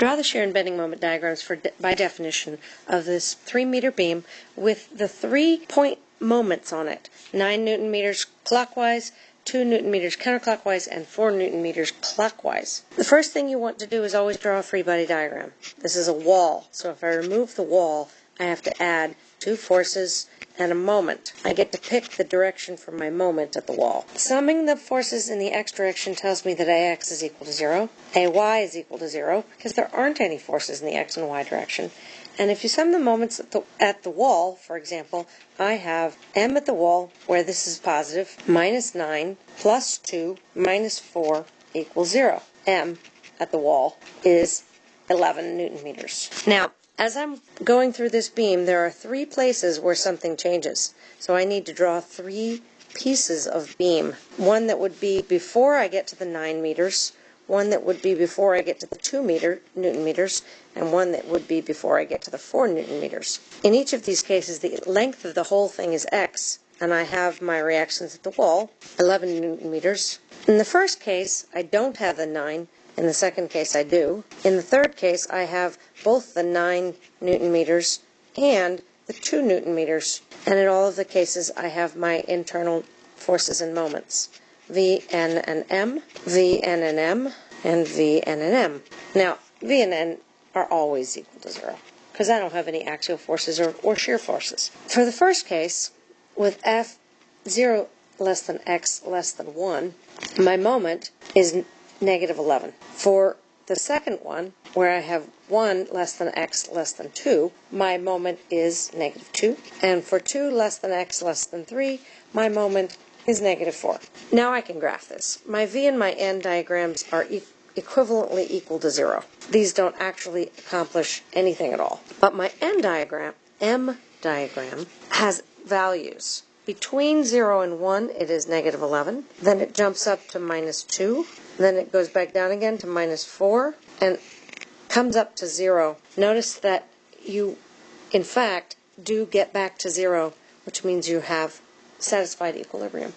Draw the shear and bending moment diagrams for de by definition of this 3 meter beam with the three point moments on it 9 newton meters clockwise, 2 newton meters counterclockwise, and 4 newton meters clockwise. The first thing you want to do is always draw a free body diagram. This is a wall, so if I remove the wall, I have to add two forces and a moment. I get to pick the direction for my moment at the wall. Summing the forces in the x direction tells me that ax is equal to 0, ay is equal to 0, because there aren't any forces in the x and y direction. And if you sum the moments at the, at the wall, for example, I have m at the wall, where this is positive, minus 9 plus 2 minus 4 equals 0. m at the wall is 11 newton meters. Now, as I'm going through this beam, there are three places where something changes. So I need to draw three pieces of beam. One that would be before I get to the 9 meters, one that would be before I get to the 2 meter newton meters, and one that would be before I get to the 4 newton meters. In each of these cases, the length of the whole thing is x, and I have my reactions at the wall, 11 newton meters. In the first case, I don't have the 9, in the second case, I do. In the third case, I have both the 9 newton meters and the 2 newton meters. And in all of the cases, I have my internal forces and moments. V, N, and M, V, N, and M, and V, N, and M. Now, V and N are always equal to zero because I don't have any axial forces or, or shear forces. For the first case, with F 0 less than X less than 1, my moment is negative 11. For the second one, where I have 1 less than x less than 2, my moment is negative 2. And for 2 less than x less than 3, my moment is negative 4. Now I can graph this. My V and my N diagrams are e equivalently equal to 0. These don't actually accomplish anything at all. But my N diagram, M diagram, has values. Between 0 and 1, it is negative 11. Then it jumps up to minus 2. Then it goes back down again to minus 4 and comes up to 0. Notice that you, in fact, do get back to 0, which means you have satisfied equilibrium.